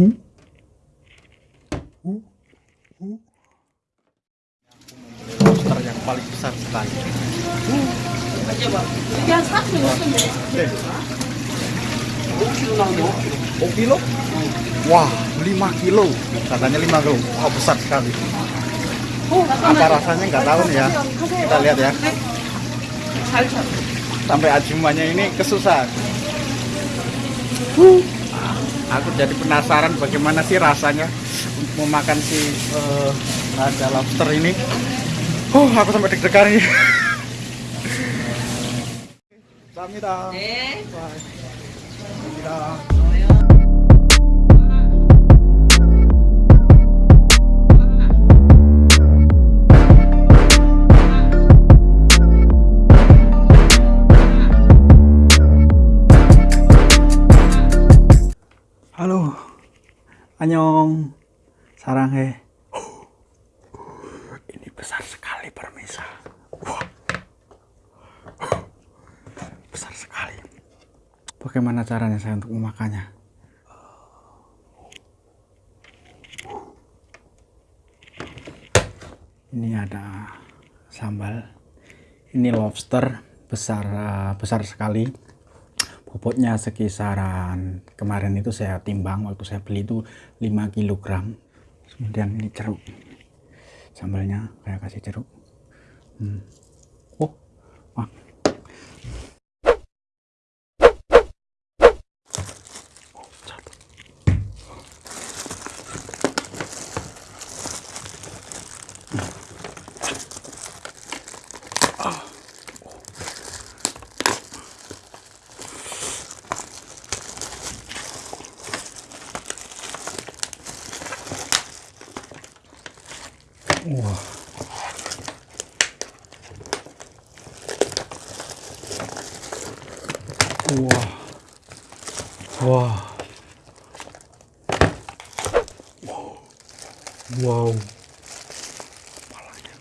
Hmm? Yang paling besar sekali. Kilo? Wah, 5 kilo. Katanya 5 kilo. Wah, besar sekali. Apa rasanya nggak tahu nih ya. Kita lihat ya. Sampai ajumannya ini kesusahan. Aku jadi penasaran bagaimana sih rasanya untuk memakan si eh, ada lobster ini. Oh, aku sampai deg-degan ini. 네. Bye. Samida. Halo, Anyong, Saranghe. Ini besar sekali permisa. Wah, besar sekali. Bagaimana caranya saya untuk memakannya? Ini ada sambal. Ini lobster besar eh, besar sekali bobotnya sekisaran kemarin itu saya timbang waktu saya beli itu 5 kg kemudian ini jeruk sambalnya saya kasih jeruk hmm. oh wah. Wah. Wah. Wah. Wow. Kepalanya.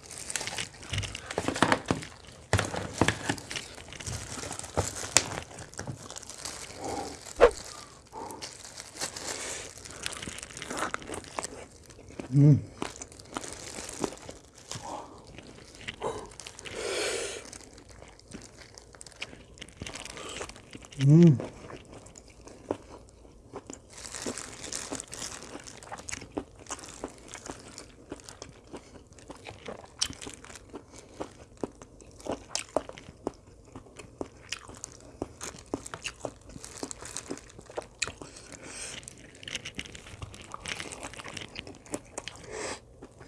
Hmm. Hmm.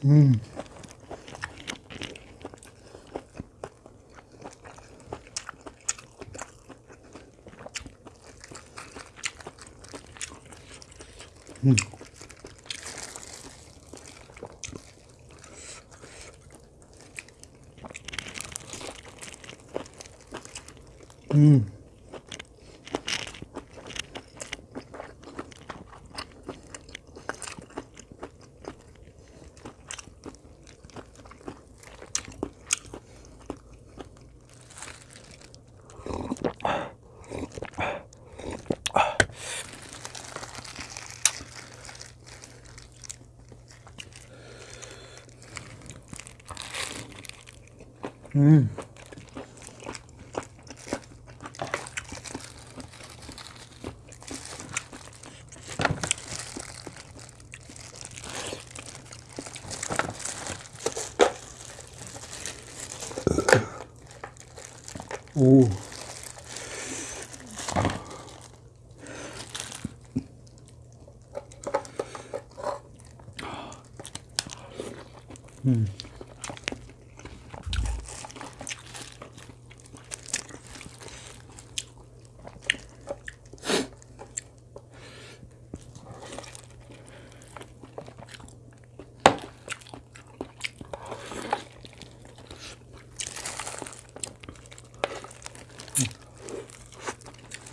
Hmm. Hmm. Hmm. Hmm. 오.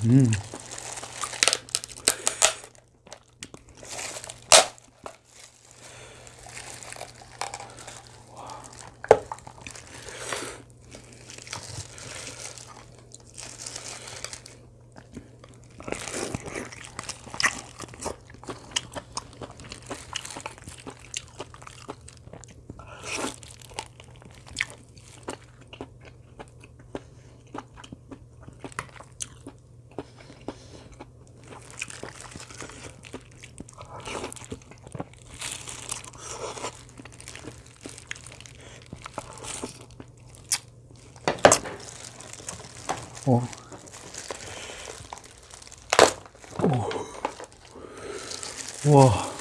Mm. Oh. Oh. Wah.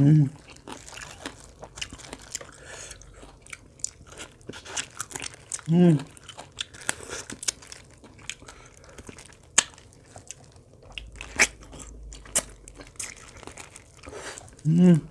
Hmm. Hmm. Hmm.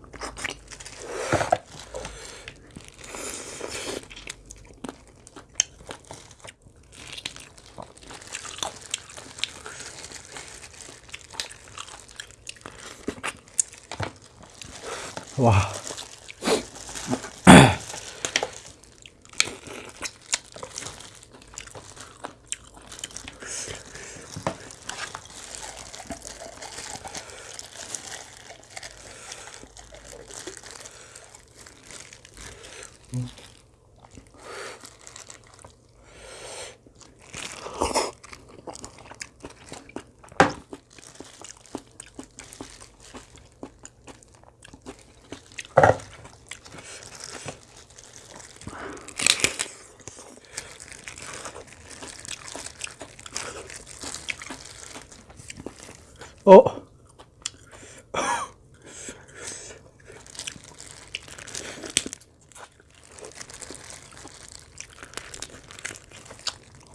Oh.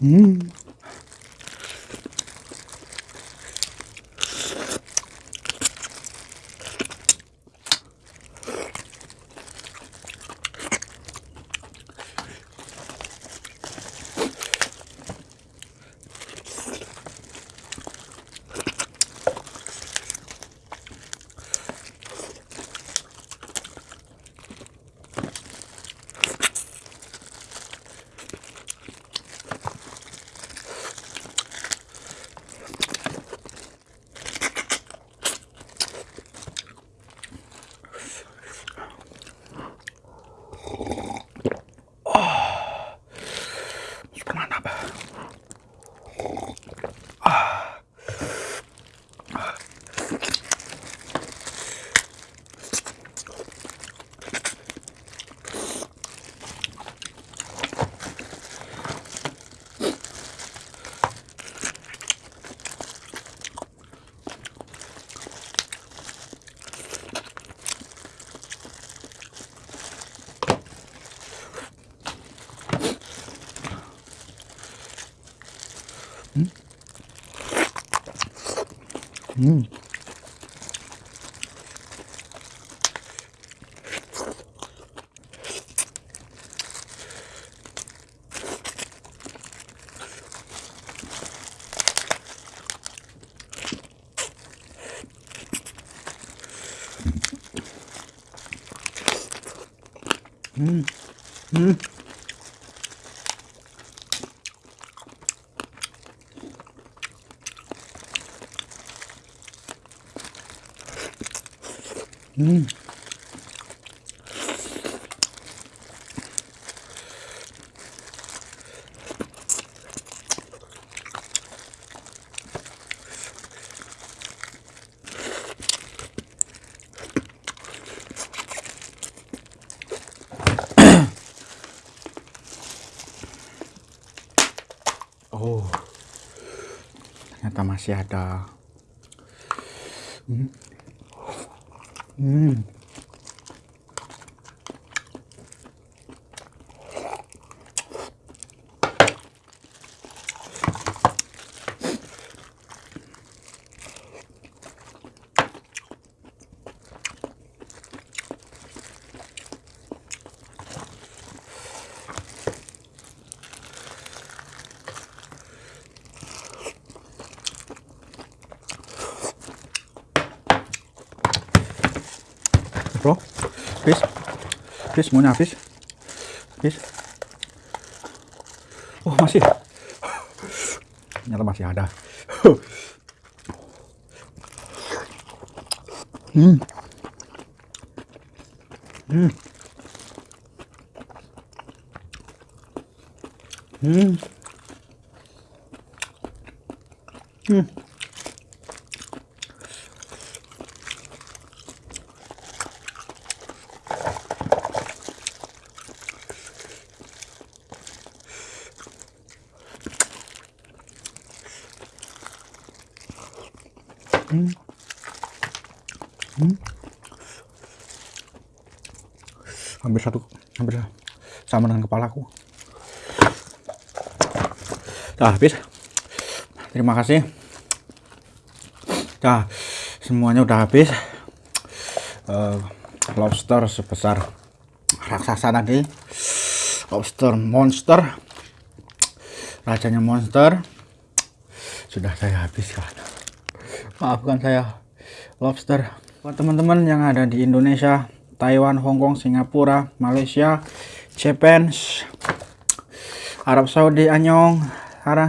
Hmm. Hmm. Hmm. Hmm. Hmm. Oh, ternyata masih ada. Hmm. Hmm. Fish semuanya habis fish oh masih. Ternyata masih ada. Hmm. Hmm. Hmm. Hmm Hmm. Hampir satu, hampir sama dengan kepalaku. Dah habis. Terima kasih. Dah semuanya udah habis. Uh, lobster sebesar raksasa tadi. Lobster monster. Rajanya monster. Sudah saya habiskan maafkan saya lobster. Buat teman-teman yang ada di Indonesia Taiwan Hongkong Singapura Malaysia Japan Arab Saudi Anyong Arang